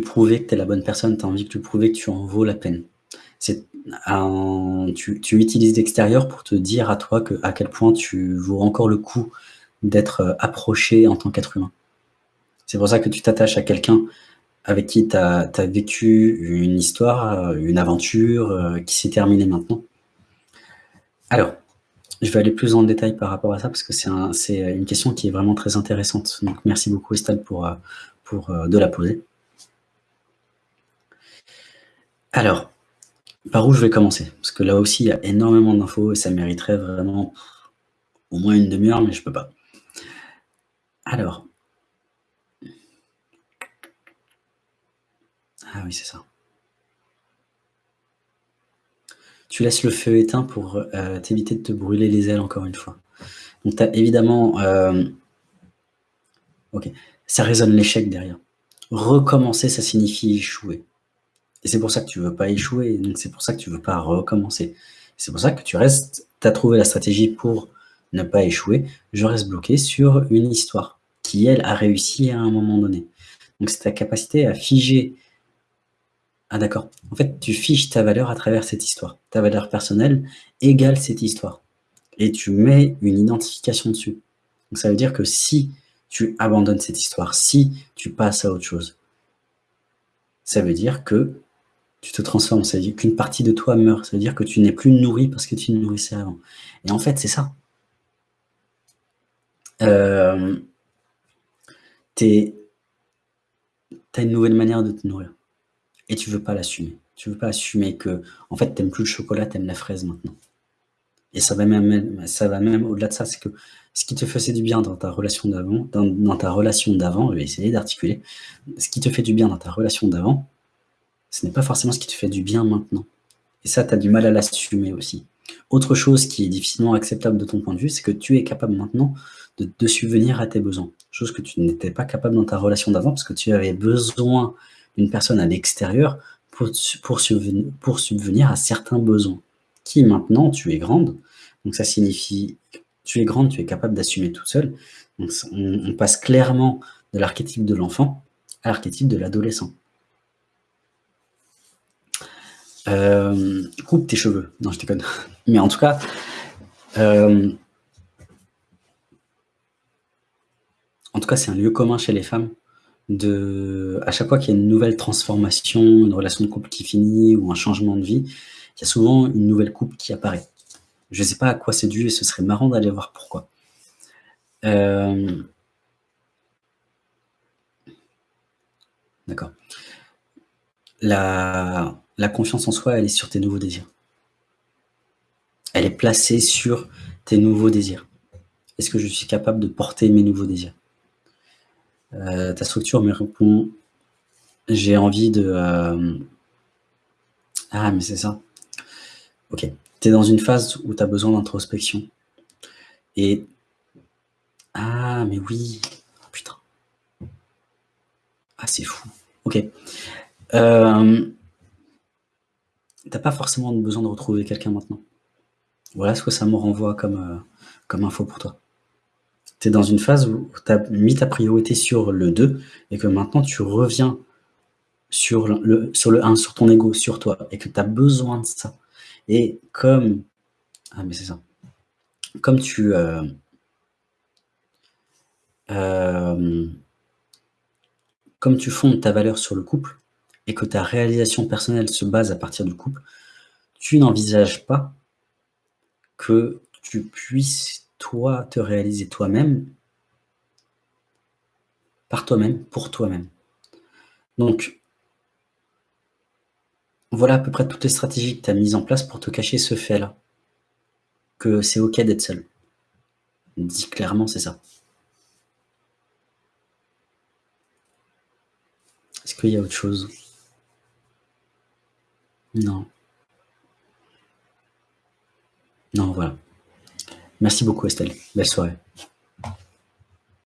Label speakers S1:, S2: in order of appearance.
S1: prouver que tu es la bonne personne, tu as envie de lui prouver que tu en vaux la peine. Un, tu, utilises l'extérieur pour te dire à toi que, à quel point tu vaux encore le coup d'être euh, approché en tant qu'être humain. C'est pour ça que tu t'attaches à quelqu'un avec qui tu as, vécu une histoire, une aventure euh, qui s'est terminée maintenant. Alors, je vais aller plus en détail par rapport à ça parce que c'est une question qui est vraiment très intéressante. Donc, merci beaucoup Estelle euh, pour de la poser. Alors, par où je vais commencer? Parce que là aussi, il y a énormément d'infos et ça mériterait vraiment au moins une demi-heure, mais je peux pas. Alors. Ah oui, c'est ça. Tu laisses le feu éteint pour euh, t'éviter de te brûler les ailes encore une fois. Donc tu as évidemment... Euh, ok, ça résonne l'échec derrière. Recommencer, ça signifie échouer. Et c'est pour ça que tu veux pas échouer, c'est pour ça que tu veux pas recommencer. C'est pour ça que tu restes, tu as trouvé la stratégie pour ne pas échouer, je reste bloqué sur une histoire qui, elle, a réussi à un moment donné. Donc c'est ta capacité à figer. Ah d'accord, en fait tu figes ta valeur à travers cette histoire. Ta valeur personnelle égale cette histoire. Et tu mets une identification dessus. Donc ça veut dire que si tu abandonnes cette histoire, si tu passes à autre chose, ça veut dire que tu te transformes, ça veut dire qu'une partie de toi meurt, ça veut dire que tu n'es plus nourri parce que tu nourrissais avant. Et en fait, c'est ça. Euh, tu as une nouvelle manière de te nourrir. Et tu veux pas l'assumer. Tu veux pas assumer que, en fait, tu n'aimes plus le chocolat, tu aimes la fraise maintenant. Et ça va même, au-delà de ça, c'est que ce qui te faisait du bien dans ta relation d'avant, dans, ta relation d'avant, je vais essayer d'articuler, ce qui te fait du bien dans ta relation d'avant, ce n'est pas forcément ce qui te fait du bien maintenant. Et ça, tu as du mal à l'assumer aussi. Autre chose qui est difficilement acceptable de ton point de vue, c'est que tu es capable maintenant de, subvenir à tes besoins. Chose que tu n'étais pas capable dans ta relation d'avant, parce que tu avais besoin d'une personne à l'extérieur pour, subvenir, à certains besoins. Qui maintenant, tu es grande, donc ça signifie tu es grande, tu es capable d'assumer tout seul. Donc on, on passe clairement de l'archétype de l'enfant à l'archétype de l'adolescent. Euh, coupe tes cheveux. Non, je déconne. Mais en tout cas, euh, en tout cas, c'est un lieu commun chez les femmes. De, à chaque fois qu'il y a une nouvelle transformation, une relation de couple qui finit ou un changement de vie, il y a souvent une nouvelle coupe qui apparaît. Je ne sais pas à quoi c'est dû et ce serait marrant d'aller voir pourquoi. Euh, d'accord. La, la confiance en soi, elle est sur tes nouveaux désirs. Elle est placée sur tes nouveaux désirs. Est-ce que je suis capable de porter mes nouveaux désirs? Euh, Ta structure me répond, j'ai envie de... Euh, ah, mais c'est ça. Ok. Tu es dans une phase où tu as besoin d'introspection. Et... Ah, mais oui. Oh, putain. Ah, c'est fou. Ok. Euh, t'as pas forcément besoin de retrouver quelqu'un maintenant. Voilà ce que ça me renvoie comme, euh, info pour toi. Tu es dans une phase où tu as mis ta priorité sur le 2 et que maintenant tu reviens sur le, sur le 1, sur ton ego, sur toi, et que tu as besoin de ça. Et comme... Ah mais c'est ça. Comme tu... Euh, euh, comme tu fondes ta valeur sur le couple, et que ta réalisation personnelle se base à partir du couple, tu n'envisages pas que tu puisses, toi, te réaliser toi-même, par toi-même, pour toi-même. Donc, voilà à peu près toutes les stratégies que tu as mises en place pour te cacher ce fait-là. Que c'est OK d'être seul. Dis clairement, c'est ça. Est-ce qu'il y a autre chose? Non. Non, voilà. Merci beaucoup Estelle. Belle soirée.